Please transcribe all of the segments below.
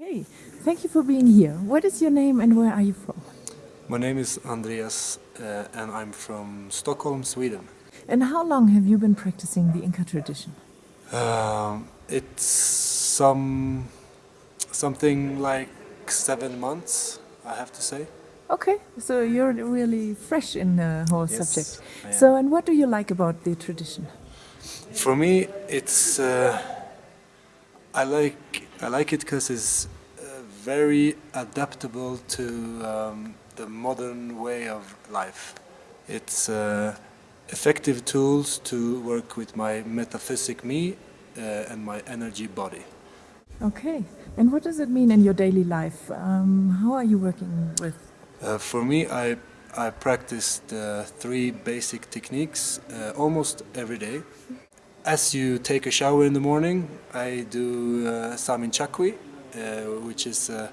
Hey, thank you for being here. What is your name and where are you from? My name is Andreas uh, and I'm from Stockholm, Sweden. And how long have you been practicing the Inca tradition? Um, it's some something like seven months, I have to say. Okay, so you're really fresh in the whole Yes, subject. So, and what do you like about the tradition? For me, it's uh, I like I like it because it's uh, very adaptable to um, the modern way of life. It's uh, effective tools to work with my metaphysic me uh, and my energy body. Okay, and what does it mean in your daily life? Um, how are you working with? Uh, for me, I I practice the three basic techniques uh, almost every day. As you take a shower in the morning, I do uh, Samin Chakwi, uh, which is uh,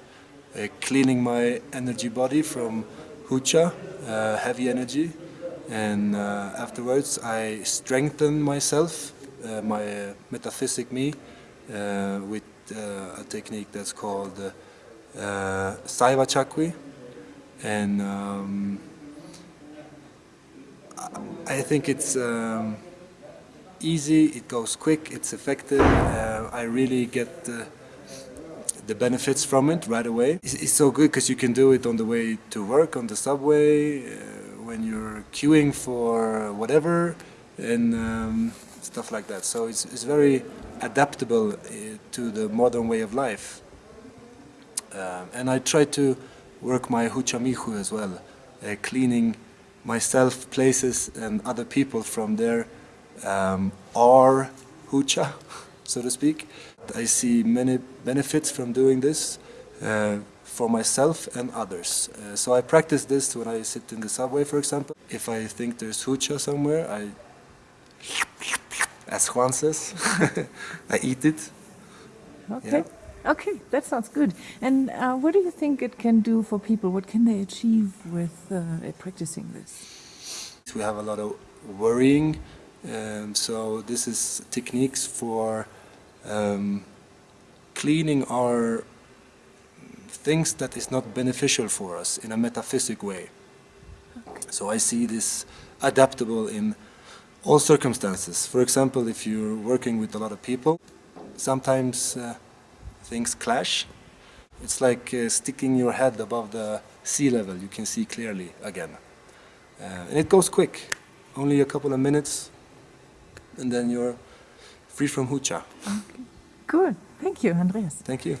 uh, cleaning my energy body from hucha, uh, heavy energy, and uh, afterwards I strengthen myself, my metaphysic me, with a technique that's called uh, Saiva Chakwi, and um, I- I think it's. Um, easy, it goes quick, it's effective. Uh, I really get the, the benefits from it right away. It's, it's so good because you can do it on the way to work, on the subway, uh, when you're queuing for whatever, and um, stuff like that. So it's, it's very adaptable uh, to the modern way of life. Um, and I try to work my hucha mikhuy as well, uh, cleaning myself, places, and other people from their um, our hucha, so to speak. I see many benefits from doing this uh, for myself and others. Uh, so I practice this when I sit in the subway, for example. If I think there's hucha somewhere, I, as Juan says, I eat it. Okay, okay, that sounds good. And uh, what do you think it can do for people? What can they achieve with uh, practicing this? We have a lot of worrying, um, so this is techniques for um, cleaning our things that is not beneficial for us in a metaphysic way. So I see this adaptable in all circumstances. For example, if you're working with a lot of people, sometimes uh, things clash. It's like uh, sticking your head above the sea level. You can see clearly again. Uh, and it goes quick, only a couple of minutes, and then you're free from hucha. Okay. Good. Thank you, Andreas. Thank you.